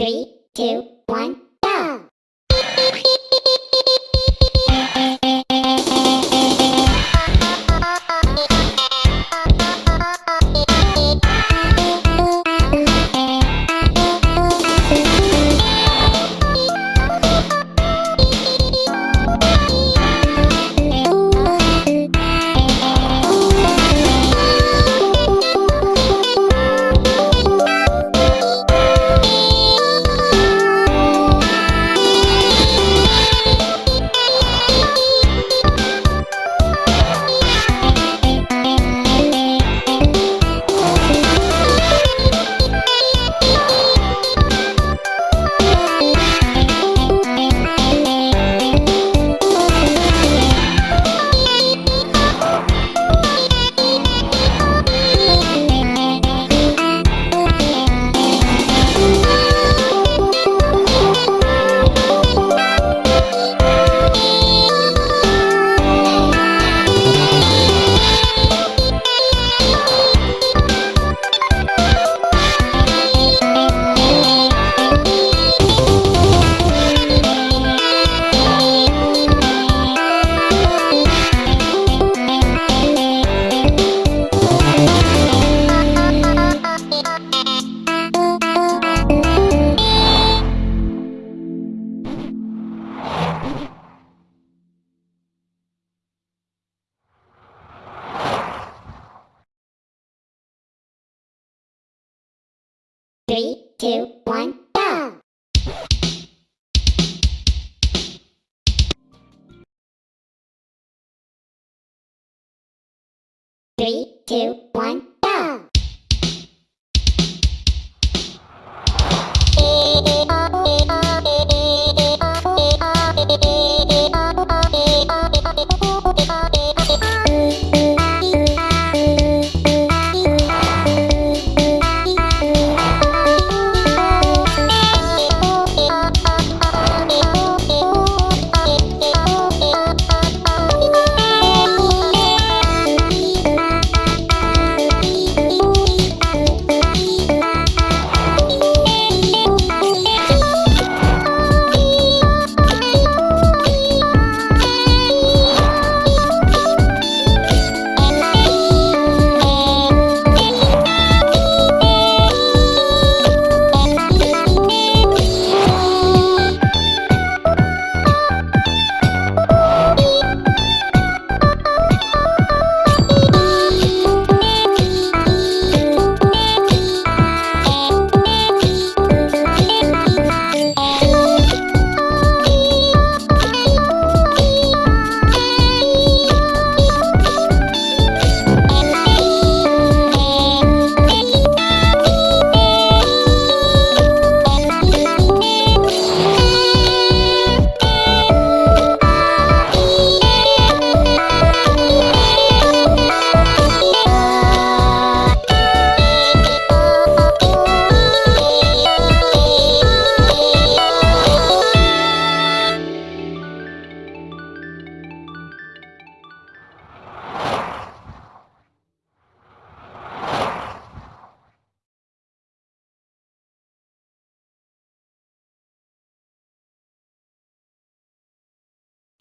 Three, two, one, two, one, go! Three, two, one,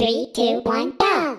Three, two, one, go!